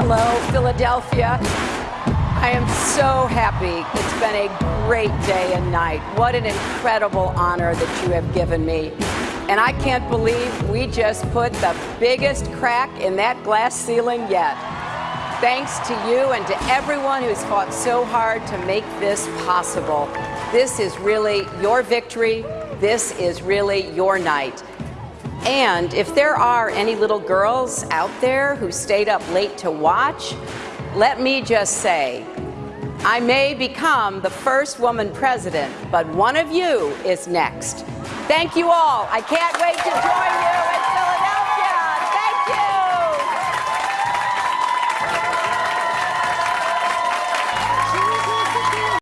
Hello, Philadelphia. I am so happy. It's been a great day and night. What an incredible honor that you have given me. And I can't believe we just put the biggest crack in that glass ceiling yet. Thanks to you and to everyone who's fought so hard to make this possible. This is really your victory. This is really your night. And if there are any little girls out there who stayed up late to watch, let me just say, I may become the first woman president, but one of you is next. Thank you all. I can't wait to join.